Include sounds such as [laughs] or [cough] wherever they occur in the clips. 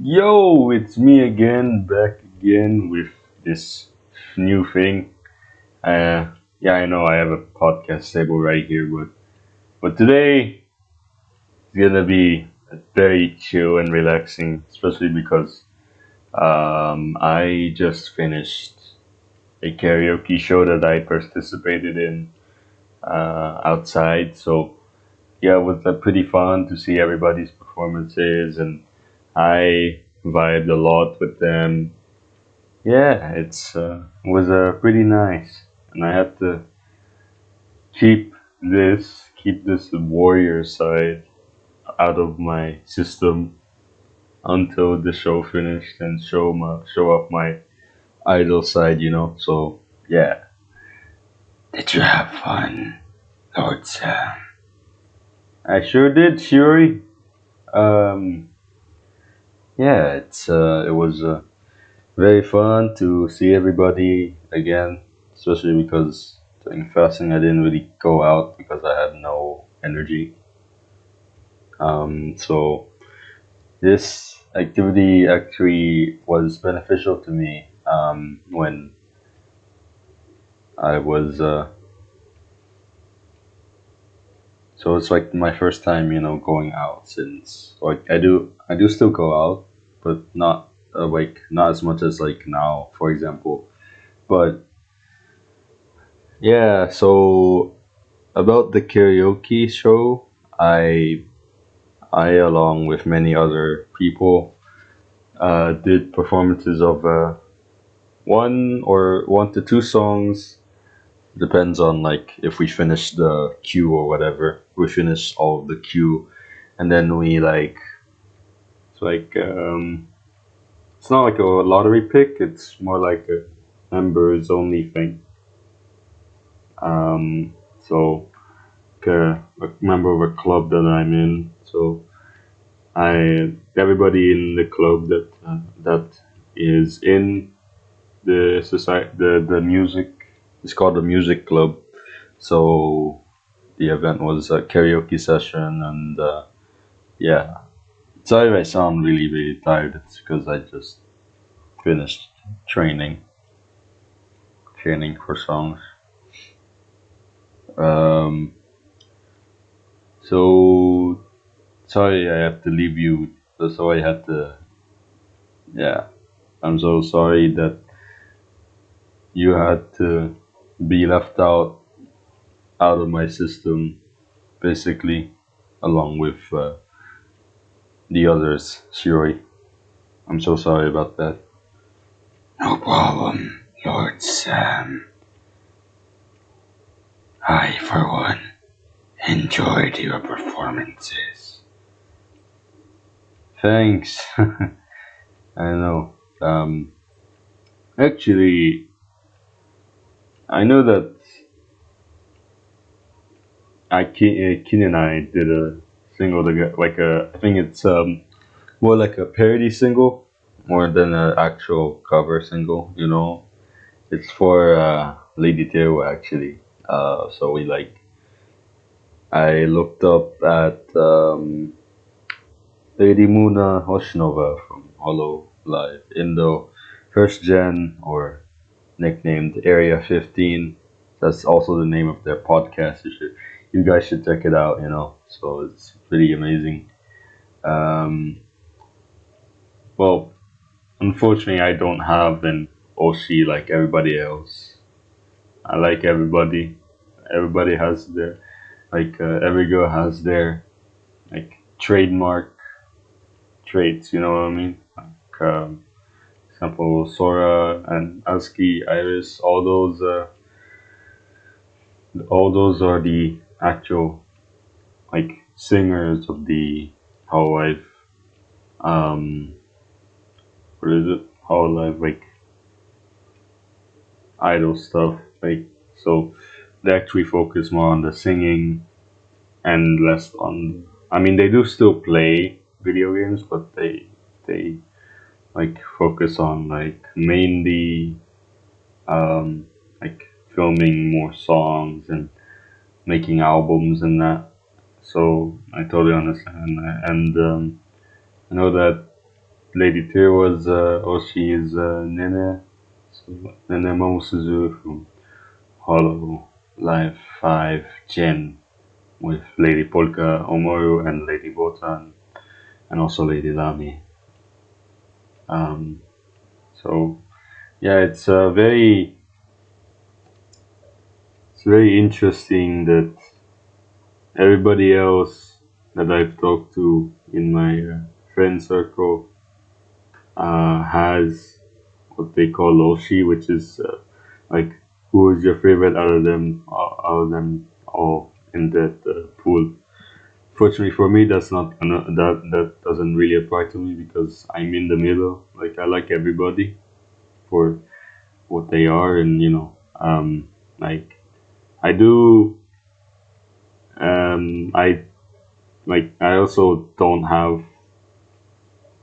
Yo, it's me again, back again with this new thing. Uh, yeah, I know I have a podcast table right here, but but today it's gonna be very chill and relaxing, especially because um, I just finished a karaoke show that I participated in uh, outside. So yeah, it was uh, pretty fun to see everybody's performances, and I vibed a lot with them Yeah, it's uh, was uh, pretty nice, and I had to keep this keep this warrior side out of my system until the show finished and show my show up my idol side, you know. So yeah. Did you have fun, Lord Sam? I sure did, Shuri. Um, yeah, it's uh, it was uh, very fun to see everybody again, especially because during fasting I didn't really go out because I had no energy. Um, so this activity actually was beneficial to me um, when I was. Uh, so it's like my first time, you know, going out since like I do I do still go out, but not uh, like not as much as like now, for example. But yeah, so about the karaoke show, I I along with many other people uh, did performances of uh, one or one to two songs depends on like if we finish the queue or whatever we of the queue and then we like it's like um it's not like a lottery pick it's more like a members only thing. Um so like a, a member of a club that i'm in so i everybody in the club that uh, that is in the society the the music it's called the music club. So the event was a karaoke session and uh, yeah. Sorry i sound really really tired. It's because i just finished training training for songs. Um so sorry i have to leave you. So i had to yeah. I'm so sorry that you had to be left out out of my system basically along with uh, the others. Shuri i'm so sorry about that. No problem lord sam. I for one enjoyed your performances. Thanks. [laughs] I know. Um actually i know that I Keen, Keen and I did a single together, like a I think it's um more like a parody single more than an actual cover single. You know, it's for uh, Lady Teo actually. Uh, so we like I looked up at um, Lady Moona Hoshinova from Hollow Live Indo, first gen or nicknamed Area 15. That's also the name of their podcast. You should, you guys should check it out. You know, so it's pretty amazing. Um, well, unfortunately, I don't have an OC like everybody else. I like everybody. Everybody has their like uh, every girl has their like trademark traits. You know what I mean? Like, um, example, Sora and AZKi, Iris, all those, uh, all those are the actual like singers of the Hololive. Um, what is it? Hololive like idol stuff. Like so, they actually focus more on the singing and less on. I mean, they do still play video games, but they they like focus on like mainly um, like filming more songs and making albums and that. So I totally understand. And um, I know that Lady Tier was uh, or she is uh, Nene, so Nene Momosuzu from Hollow Life 5 Gen with Lady Polka Omaru and Lady Botan and also Lady Lamy. Um, so yeah, it's uh, very very interesting that everybody else that I've talked to in my uh, friend circle uh, has what they call Oshi, which is uh, like who is your favorite out of them, uh, out of them all in that uh, pool. Fortunately for me, that's not that that doesn't really apply to me because I'm in the middle. Like I like everybody for what they are, and you know, um, like I do, um, I like I also don't have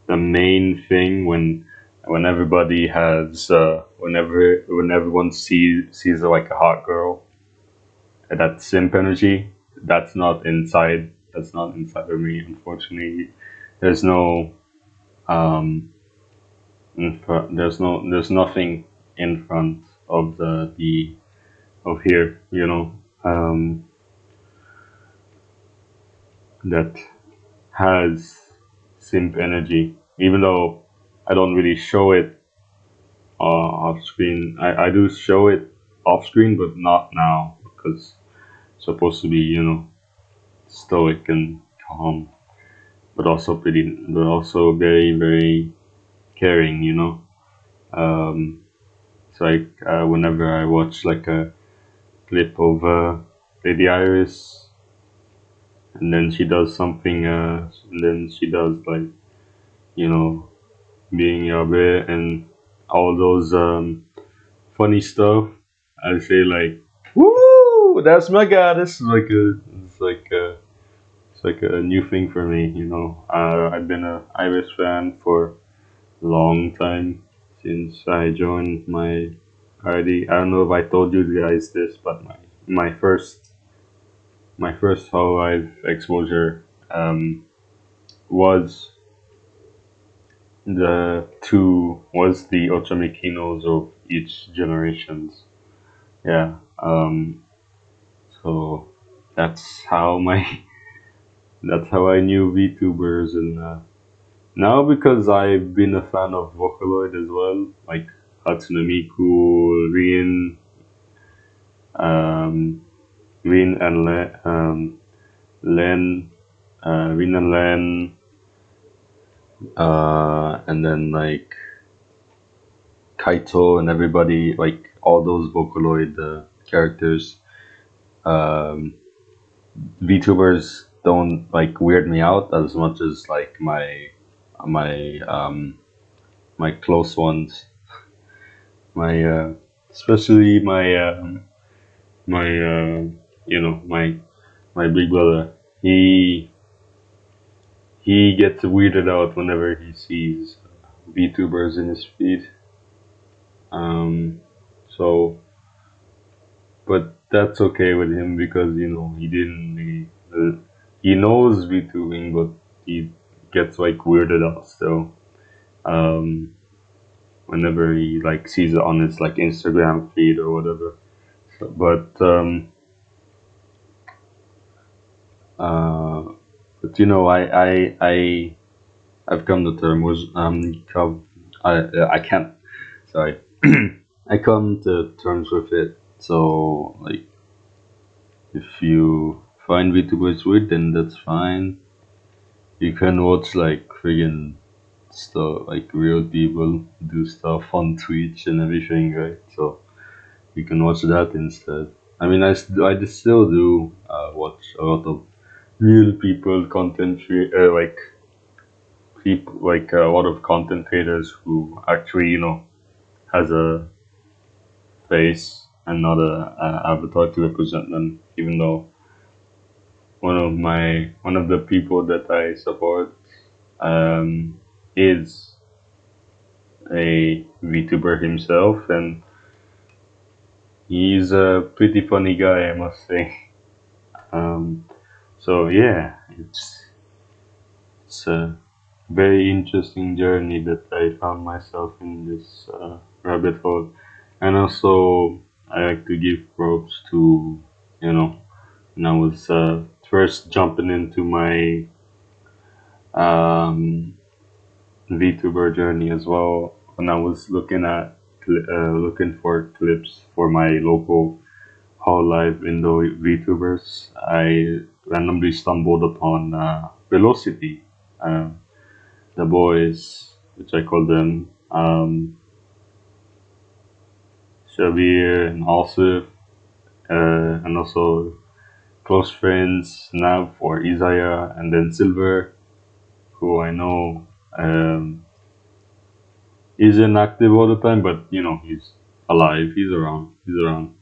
the main thing when when everybody has uh, whenever when everyone sees sees like a hot girl that simp energy that's not inside that's not inside of me unfortunately. There's no um in front, there's no there's nothing in front of the the of here you know um that has simp energy. Even though i don't really show it uh, off screen. I, I do show it off screen but not now because it's supposed to be you know stoic and calm but also pretty but also very very caring you know? Um it's like uh, whenever i watch like a clip of uh, lady iris and then she does something uh and then she does like you know being Yabe and all those um funny stuff. I say like woo that's my is like a it's like a it's like a new thing for me you know. Uh, i've been a iris fan for a long time since i joined my party i don't know if i told you guys this but my my first my first Hololive exposure um, was the two was the Ochamikinos of each generations. Yeah. Um, so that's how my [laughs] that's how I knew VTubers and uh, now because I've been a fan of Vocaloid as well, like Hatsune Miku, Rin, um, Rin and Le- um, Len, uh, Rin and Len, uh, and then like Kaito and everybody, like all those Vocaloid uh, characters. Um, VTubers don't like weird me out as much as like my my um, my close ones, my uh, especially my um, my uh, you know my my big brother. He he gets weirded out whenever he sees VTubers in his feed. Um, so, but that's okay with him because you know he didn't he, uh, he knows VTubing, but he gets like weirded out still. Um, whenever he like sees it on his like Instagram feed or whatever. So, but um, uh, but you know, I I I I've come to terms with um, come, I I can't sorry, [clears throat] I come to terms with it. So like, if you find VTubers weird, then that's fine. You can watch like friggin' stuff like real people do stuff on Twitch and everything, right? So you can watch that instead. I mean, I, I just still do uh, watch a lot of real people content uh, like people like a lot of content creators who actually you know has a face and not a, a avatar to represent them. Even though one of my one of the people that I support um, is a VTuber himself, and he's a pretty funny guy, I must say. Um, so yeah, it's it's uh, very interesting journey that I found myself in this uh, rabbit hole. And also, I like to give props to, you know, when I was uh, first jumping into my um, VTuber journey as well. When I was looking at uh, looking for clips for my local Hololive Indo VTubers, I randomly stumbled upon uh, Velocity. Uh, the boys, which I call them um, Shabir and Asif, uh, and also close friends Nav or Isaiah, and then Silver, who I know um, isn't active all the time, but you know he's alive. He's around. He's around.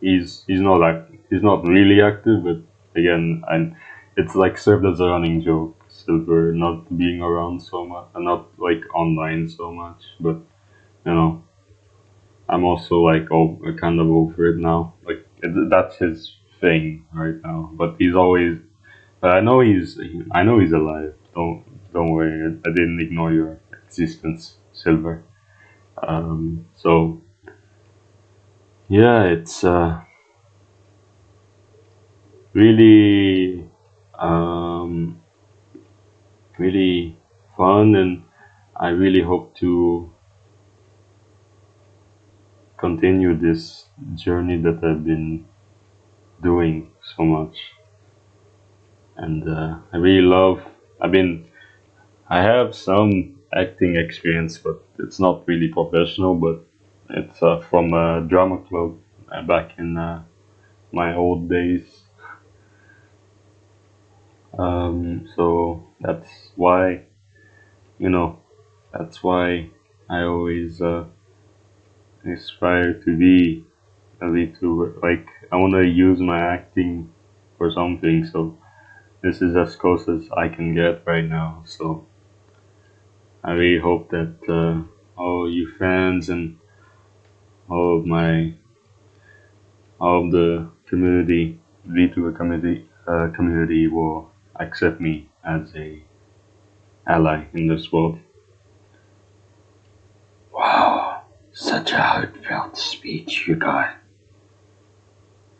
He's he's not act. He's not really active, but again, and it's like served as a running joke. Silver not being around so much, and not like online so much, but you know, I'm also like oh, kind of over it now. Like it, that's his thing right now, but he's always. But I know he's. I know he's alive. Don't don't worry. I, didn't ignore your existence, Silver. Um, so yeah, it's uh, really um, really fun, and I really hope to continue this journey that I've been doing so much. And uh, I really love. I've been. I have some acting experience, but it's not really professional. But it's uh, from a drama club uh, back in uh, my old days. Um, so that's why, you know, that's why I always uh, aspire to be a VTuber. Like, I want to use my acting for something, so this is as close as I can get right now. So I really hope that uh, all you fans and all of my, all of the community, VTuber community, uh, community will accept me as a ally in this world. Wow, such a heartfelt speech you got.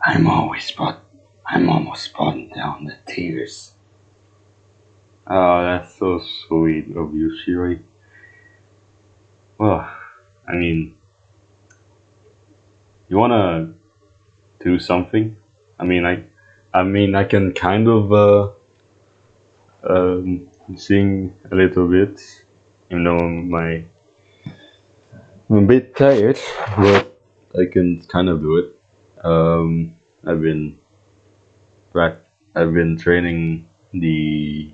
I'm always brought, I'm almost brought down the tears. Oh, that's so sweet of you, Shiri. Well, I mean, you wanna do something? I mean, I, I mean, I can kind of uh, um, sing a little bit, even though my I'm a bit tired, but I can kind of do it. Um, I've been I've been training the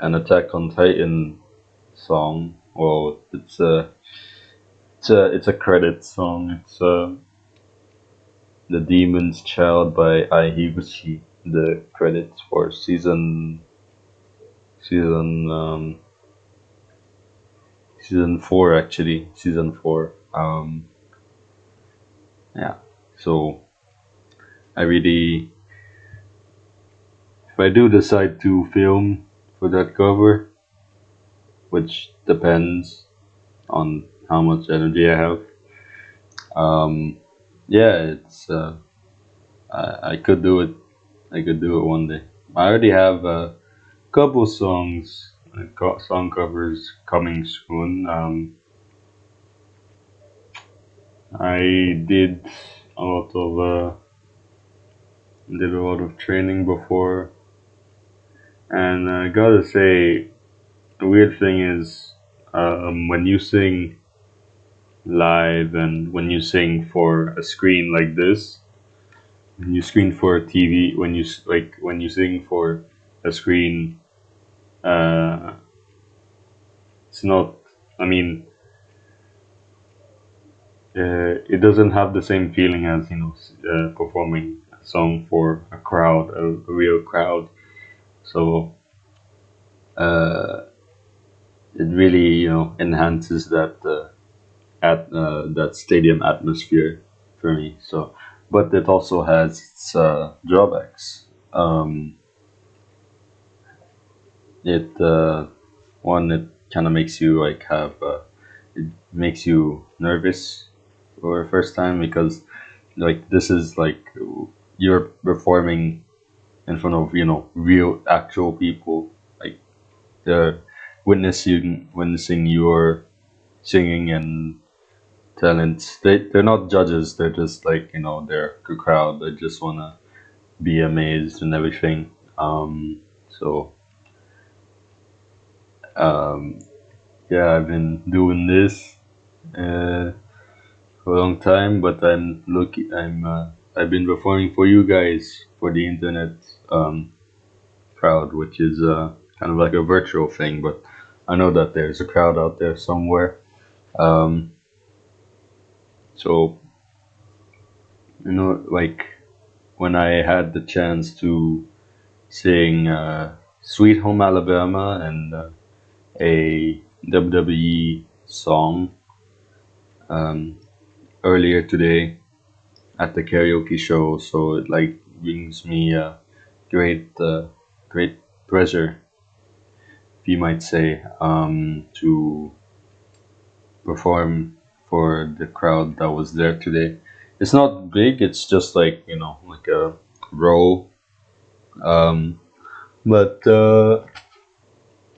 an Attack on Titan song. Well, it's a it's a it's a credit song. It's uh, the Demon's Child by Ai Higuchi. The credits for season season um, season four actually season four. Um, yeah. So I really if I do decide to film for that cover, which depends on how much energy I have. Um, yeah, it's uh, I, I could do it. I could do it one day. I already have a couple songs, uh, song covers coming soon. Um, I did a lot of uh, did a lot of training before, and I gotta say, the weird thing is um, when you sing live and when you sing for a screen like this, when you screen for a TV, when you like when you sing for a screen, uh, it's not. I mean, uh, it doesn't have the same feeling as you know uh, performing a song for a crowd, a, a real crowd. So uh, it really you know enhances that uh, at uh, that stadium atmosphere for me. So, but it also has its uh, drawbacks. Um, it uh, one it kind of makes you like have uh, it makes you nervous for the first time because like this is like you're performing in front of you know real actual people. Like they're witnessing witnessing your singing and talents. They, they're not judges. They're just like you know they're a crowd. They just want to be amazed and everything. Um so um yeah i've been doing this uh for a long time but i'm looking i'm uh, i've been performing for you guys for the internet um crowd which is uh kind of like a virtual thing but i know that there's a crowd out there somewhere. Um so you know like when i had the chance to sing uh, sweet home alabama and uh, a wwe song um, earlier today at the karaoke show so it like brings me a great uh, great pleasure you might say um, to perform for the crowd that was there today. It's not big it's just like you know like a row um, but uh,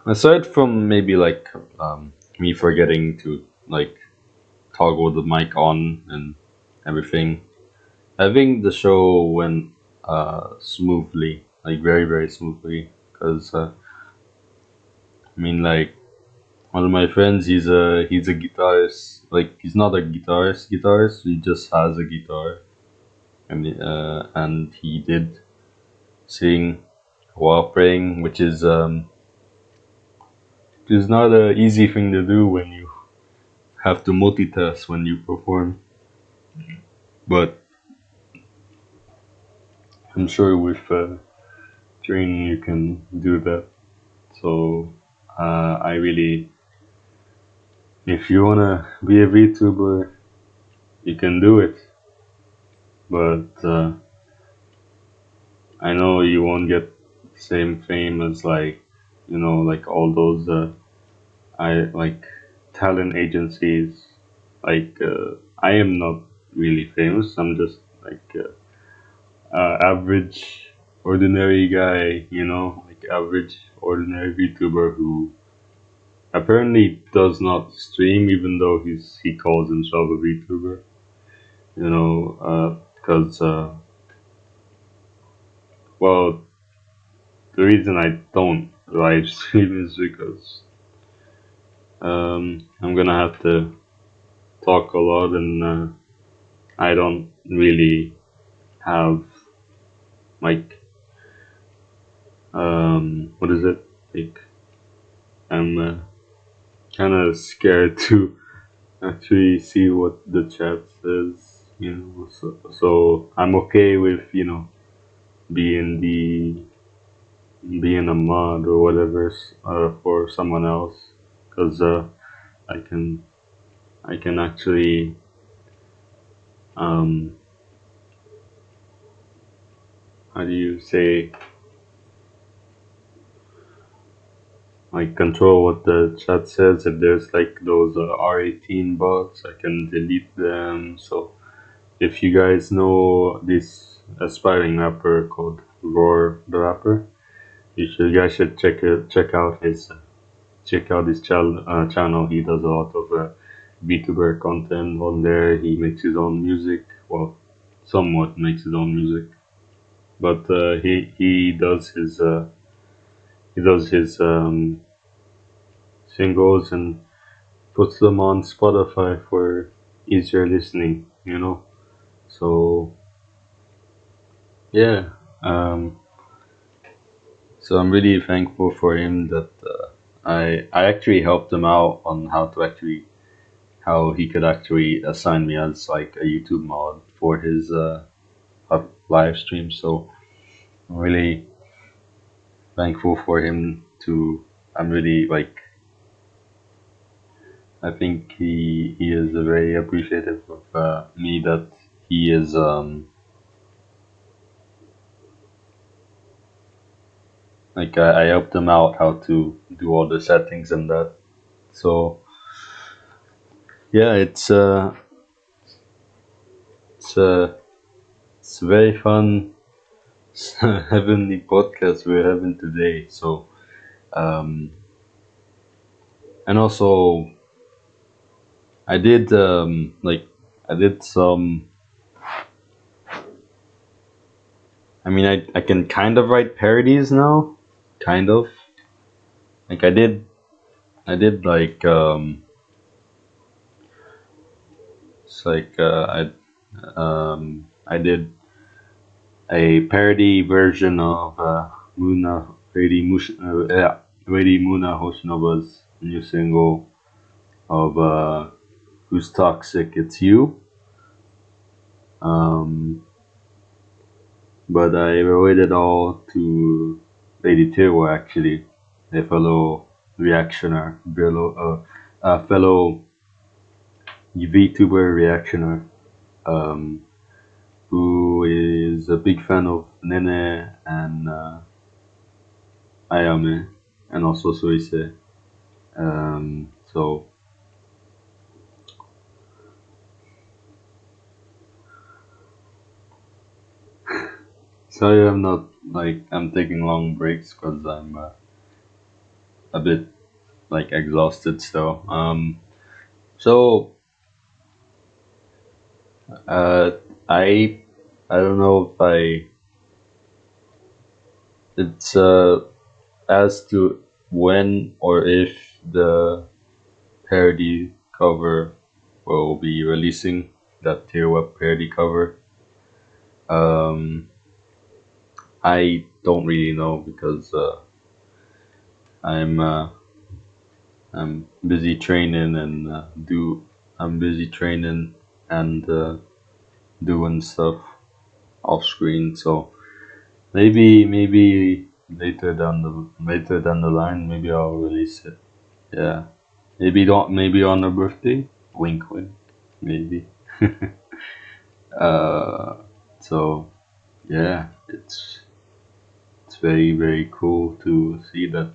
aside from maybe like um, me forgetting to like toggle the mic on and everything I think the show went uh, smoothly, like very very smoothly. Cause uh, I mean, like one of my friends, he's a he's a guitarist. Like he's not a guitarist guitarist. He just has a guitar, and uh, and he did sing while playing, which is um, which is not an easy thing to do when you have to multitask when you perform. But I'm sure with uh, training you can do that. So uh, I really, if you wanna be a VTuber, you can do it. But uh, I know you won't get same fame as like, you know, like all those uh, I like talent agencies. Like uh, I am not really famous. I'm just like uh, average, ordinary guy, you know, like average, ordinary VTuber who apparently does not stream, even though he's he calls himself a VTuber. You know, because uh, uh, well, the reason I don't live [laughs] stream is because um, I'm gonna have to talk a lot, and uh, I don't really have like um what is it? Like i'm uh, kind of scared [laughs] to actually see what the chat says you know so, so i'm okay with you know being the being a mod or whatever uh, for someone else because uh, i can i can actually um how do you say like control what the chat says? If there's like those uh, r18 bots i can delete them. So if you guys know this aspiring rapper called roar the rapper you should you guys should check it check out his check out his channel uh, channel. He does a lot of uh, VTuber content on there. He makes his own music. Well somewhat makes his own music but uh, he he does his uh, he does his um, singles and puts them on Spotify for easier listening. You know, so yeah. Um, so I'm really thankful for him that uh, I I actually helped him out on how to actually how he could actually assign me as like a YouTube mod for his uh, up live stream. So I'm really thankful for him to. I'm really like. I think he he is very appreciative of uh, me that he is um like I, I helped him out how to do all the settings and that. So yeah, it's uh, it's uh, it's very fun [laughs] the podcast we're having today. So um, and also I did um, like I did some. I mean, I I can kind of write parodies now, kind of. Like I did, I did like um. It's like uh, I um I did a parody version of uh, Muna Lady Mush uh, yeah Lady Moona Hoshinova's new single of uh, "Who's Toxic." It's you. Um, but I it all to Lady Tewa actually, a fellow reactioner, fellow uh, a fellow VTuber reactioner, um, who is a big fan of Nene and uh, Ayame, and also Suisei. Um, so sorry, I'm not like I'm taking long breaks because I'm uh, a bit like exhausted still. Um, so uh, I I don't know if I it's uh as to when or if the parody cover will be releasing that tier web parody cover. Um, I don't really know because uh, I'm uh, I'm busy training and uh, do I'm busy training and uh, doing stuff off screen. So maybe maybe later down the later down the line, maybe I'll release it. Yeah, maybe don't maybe on her birthday. Wink, wink. Maybe. [laughs] uh, so yeah, it's it's very very cool to see that.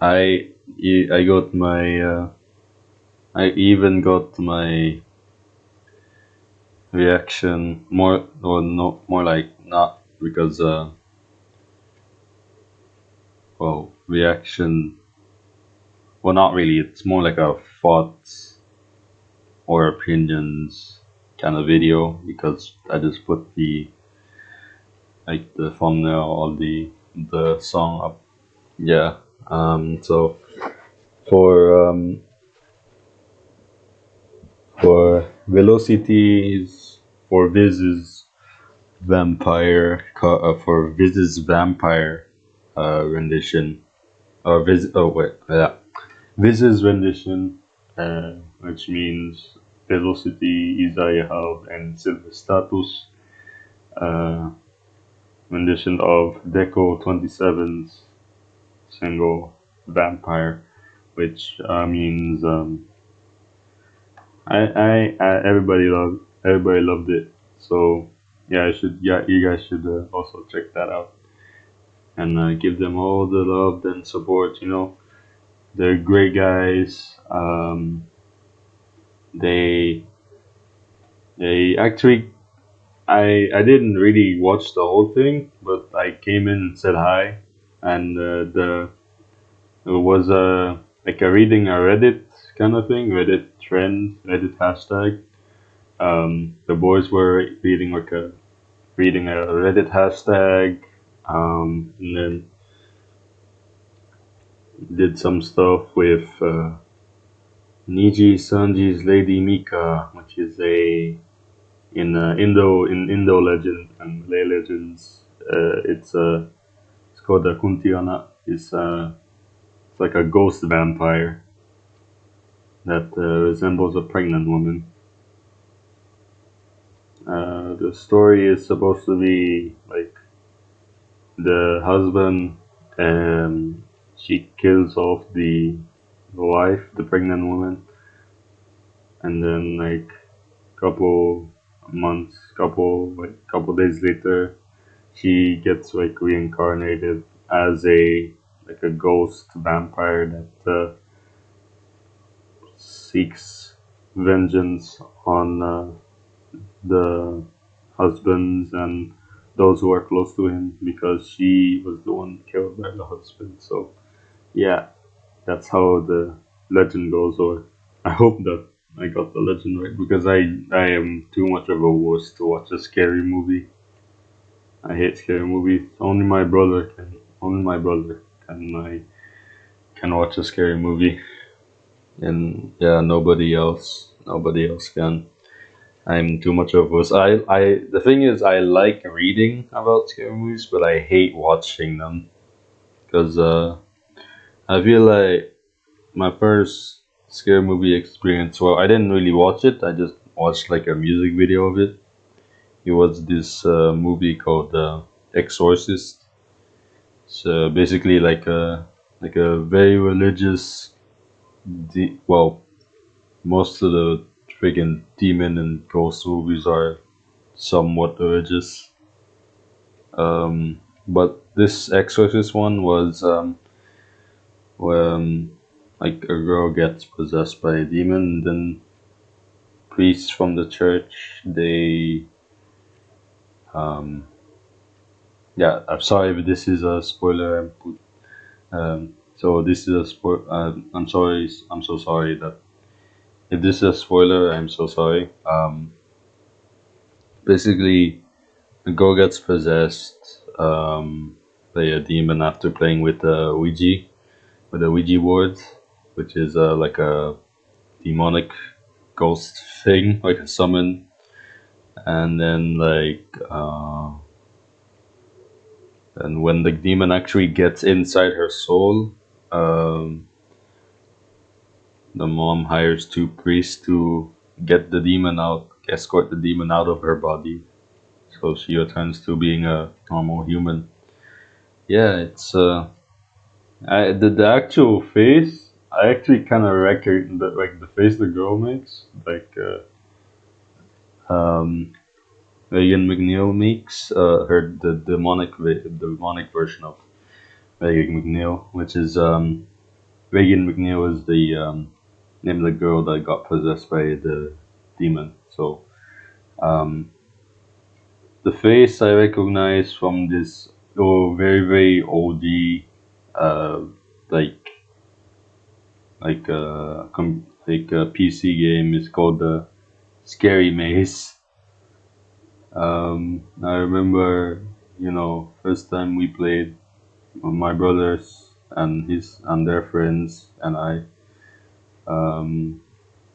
I I got my uh, I even got my reaction more or no more like not because uh well reaction well not really. It's more like a thoughts or opinions kind of video because I just put the like the thumbnail of the the song up. Yeah um so for um for velocities for Viz's vampire uh, for Viz's vampire uh, rendition. Or Viz oh wait yeah. Viz's rendition uh, which means velocity Isaiah and silver status uh, rendition of Deco 27's single vampire which uh, means um, I, I, I everybody loved everybody loved it. So yeah, I should yeah you guys should uh, also check that out and uh, give them all the love and support. You know, they're great guys. Um, they they actually I I didn't really watch the whole thing, but I came in and said hi, and uh, the it was a like a reading a Reddit kind of thing, Reddit trend, Reddit hashtag. Um, the boys were reading like a reading a Reddit hashtag, um, and then did some stuff with uh, Nijisanji's Lady Mika, which is a in uh, Indo in Indo legend and Malay legends. Uh, it's a it's called a Kuntiana. It's uh, it's like a ghost vampire that uh, resembles a pregnant woman. Uh, the story is supposed to be like the husband um she kills off the, the wife, the pregnant woman, and then like couple months, couple like couple days later, she gets like reincarnated as a like a ghost vampire that uh, seeks vengeance on uh, the husbands and those who are close to him because she was the one killed by the husband. So yeah, that's how the legend goes. Or I hope that I got the legend right because I I am too much of a wuss to watch a scary movie. I hate scary movies. Only my brother can. Only my brother can. I can watch a scary movie, and yeah, nobody else. Nobody else can. I'm too much of a wuss. I I the thing is, I like reading about scary movies, but I hate watching them because uh, I feel like my first scary movie experience. Well, I didn't really watch it. I just watched like a music video of it. It was this uh, movie called uh, Exorcist. So basically, like a like a very religious. De- well, most of the freaking demon and ghost movies are somewhat religious. Um, but this Exorcist one was um, when like a girl gets possessed by a demon, and then priests from the church they um, yeah. I'm sorry if this is a spoiler. Um, so this is a spoil. Uh, I'm sorry. I'm so sorry that if this is a spoiler. I'm so sorry. Um, basically, girl gets possessed um, by a demon after playing with a Ouija, with a Ouija board, which is uh, like a demonic ghost thing, [laughs] like a summon. And then like uh, and when the demon actually gets inside her soul, um, the mom hires two priests to get the demon out, escort the demon out of her body, so she returns to being a normal human. Yeah, it's uh, I the, the actual face. I actually kind of record the like the face the girl makes, like uh, um, Megan McNeil makes uh, her the demonic the demonic version of Megan McNeil, which is um, Regan MacNeil is the um, name of the girl that got possessed by the demon. So um, the face I recognize from this oh very very oldie uh, like like uh, com- like a PC game is called the Scary Maze. Um, I remember, you know, first time we played, my brothers and his and their friends and I um,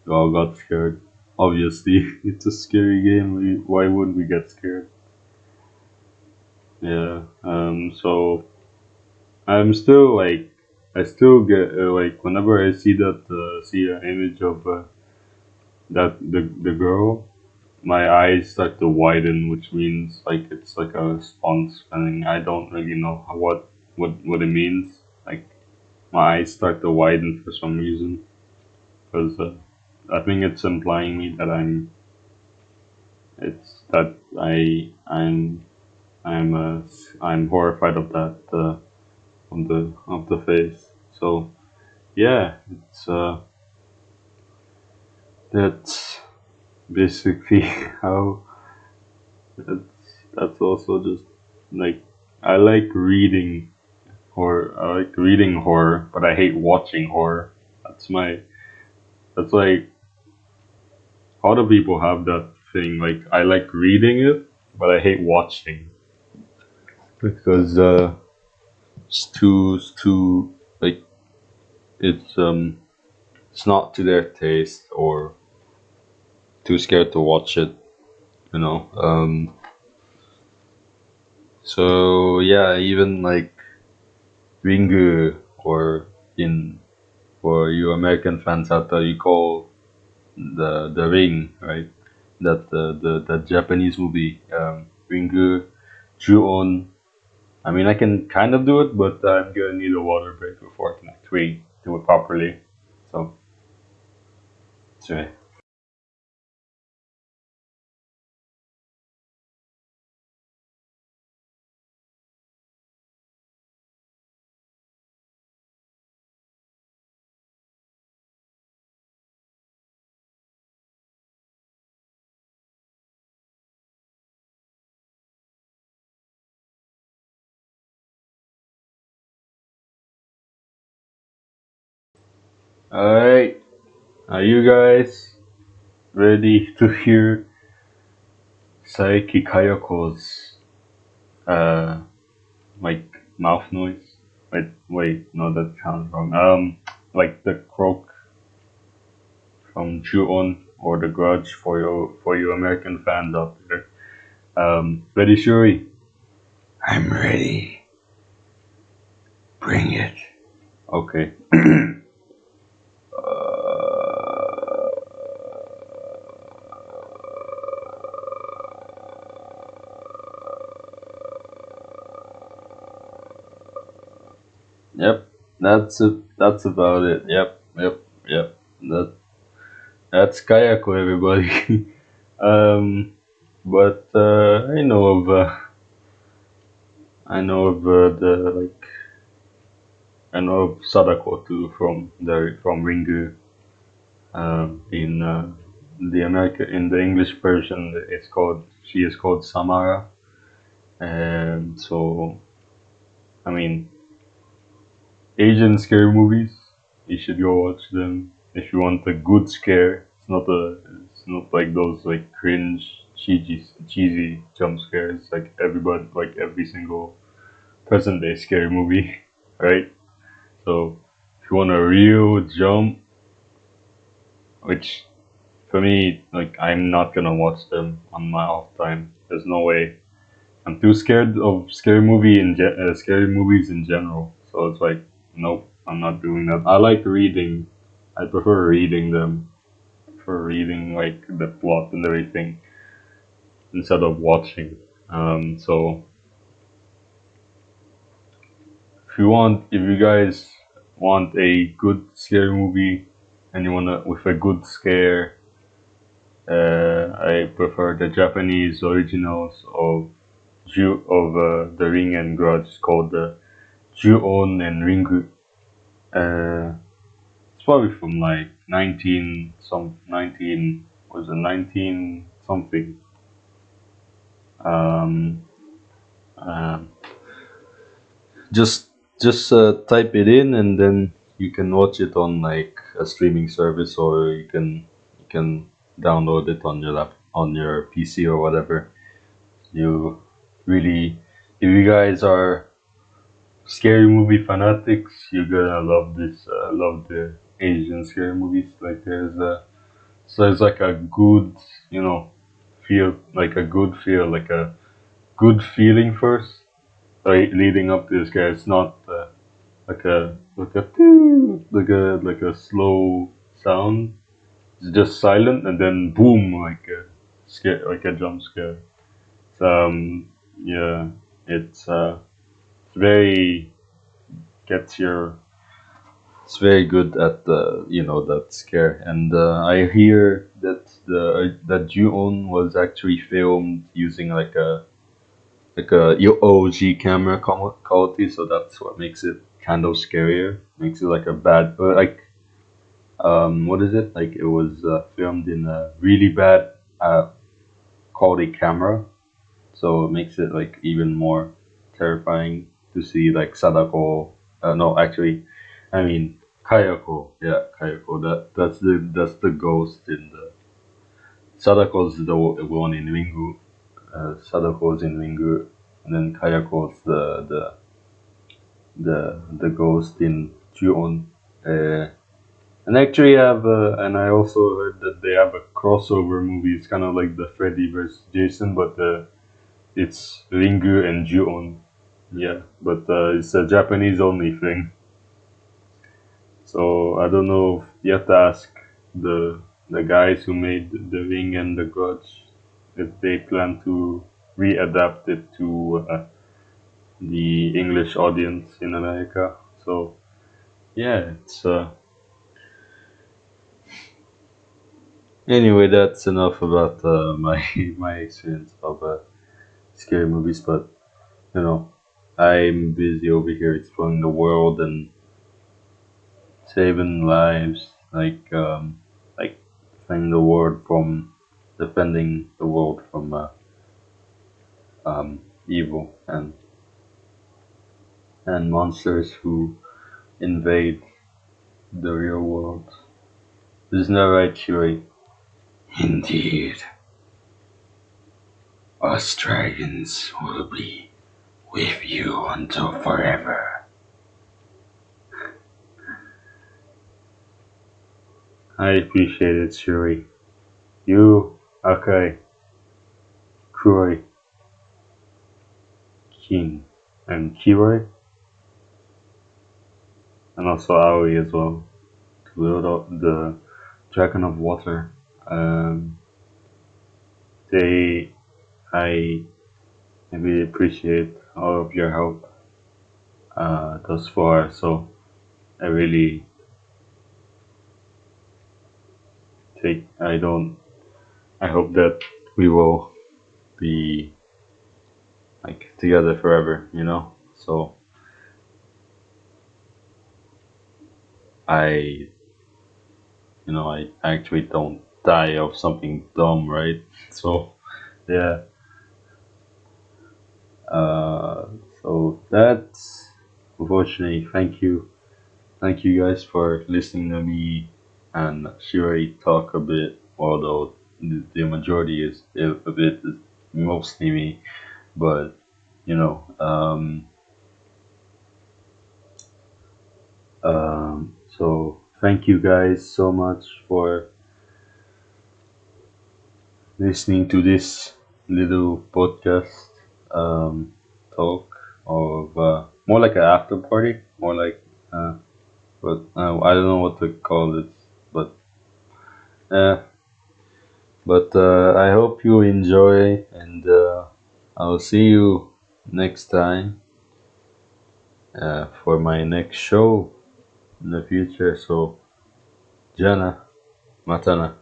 all got scared. Obviously, [laughs] it's a scary game. We, why wouldn't we get scared? Yeah. Um. So I'm still like, I still get uh, like whenever I see that uh, see an image of uh, that the the girl, my eyes start to widen, which means like it's like a response thing. I don't really know what what what it means. Like my eyes start to widen for some reason, because uh, I think it's implying me that I'm. It's that I I'm I'm uh, I'm horrified of that uh, the of the face. So yeah, it's uh that's basically [laughs] how that's that's also just like I like reading horror. I like reading horror, but I hate watching horror. That's my that's like how do people have that thing? Like I like reading it, but I hate watching because uh, it's too it's too like it's um it's not to their taste or too scared to watch it. You know. Um. So yeah, even like Ringu or in for you American fans out there, you call the the Ring right? That the the, the Japanese movie um, Ringu Ju-on. I mean, I can kind of do it, but I'm gonna need a water break before I can actually do it properly. So, sorry. Alright, are you guys ready to hear Saeki Kayako's uh like mouth noise? Wait, wait, no, that sounds wrong. Um, like the croak from Ju-on or The Grudge for your for you American fans out there. Um, ready, Shuri? I'm ready. Bring it. Okay. [clears throat] Yep, that's a, that's about it. Yep, yep, yep. That that's Kayako, everybody. [laughs] um, but uh, I know of uh, I know of uh, the like I know of Sadako too from the from Ringu. Um, in uh, the American in the English version, it's called she is called Samara. And so, I mean, Asian scary movies. You should go watch them if you want a good scare. It's not a. It's not like those like cringe, cheesy, cheesy jump scares. Like everybody, like every single present day scary movie, [laughs] right? So if you want a real jump, which for me, like I'm not gonna watch them on my off time. There's no way. I'm too scared of scary movie in ge- uh, scary movies in general. So it's like, nope, I'm not doing that. I like reading. I prefer reading them. For reading like the plot and everything instead of watching. Um, so if you want, if you guys want a good scary movie and you wanna with a good scare, uh, I prefer the Japanese originals of of uh, the Ring and Grudge called the Ju-on and Ringu. Uh, it's probably from like 19 some 19 was it 19 something. Um, um, just just uh, type it in and then you can watch it on like a streaming service or you can you can download it on your lap on your PC or whatever. You really if you guys are scary movie fanatics, you're gonna love this. Uh, love the Asian scary movies. Like there's a so it's like a good you know feel like a good feel like a good feeling first right leading up to this guy it's not uh, like a like a like a like a slow sound it's just silent and then boom like a scare like a jump scare so, um yeah it's uh it's very gets your it's very good at the you know that scare and uh, i hear that the that ju-on was actually filmed using like a like a OG camera quality, so that's what makes it kind of scarier. Makes it like a bad, uh, like um, what is it? Like it was uh, filmed in a really bad uh, quality camera, so it makes it like even more terrifying to see like Sadako. Uh, no, actually, I mean Kayako. Yeah, Kayako. That that's the that's the ghost in the Sadako's the one in Ringu uh, Sadako's in Ringu, and then Kayako's the the the the ghost in Ju-on. Uh, and actually, I have uh, and I also heard that they have a crossover movie. It's kind of like the Freddy versus Jason, but uh, it's Ringu and Ju-on. Yeah, but uh, it's a Japanese only thing. So I don't know. You have to ask the the guys who made the Ring and the Grudge if they plan to readapt it to uh, the English audience in America. So yeah, it's uh, anyway. That's enough about uh, [laughs] my my experience of uh, scary movies. But you know, I'm busy over here exploring the world and saving lives, like um, like defending the world from defending the world from uh, um, evil and and monsters who invade the real world. There's no right, Shuri? Indeed, us dragons will be with you until forever. I appreciate it, Shuri. You, Akai, Kuroi, King, and Kiroi, and also Aoi as well, to up the Dragon of Water. Um, they, I, I really appreciate all of your help uh, thus far. So I really take. I don't. I hope that we will be like together forever. You know. So I you know, I actually don't die of something dumb, right? So, yeah. Uh, so that's unfortunately. Thank you, thank you guys for listening to me and Shuri talk a bit. Although the, majority is a bit mostly me, but you know, um, um, so thank you guys so much for listening to this little podcast um, talk of uh, more like an after party, more like, uh, but uh, I don't know what to call it, but uh, but uh, I hope you enjoy, and uh, I'll see you next time uh, for my next show in the future. So, Jana, Matana.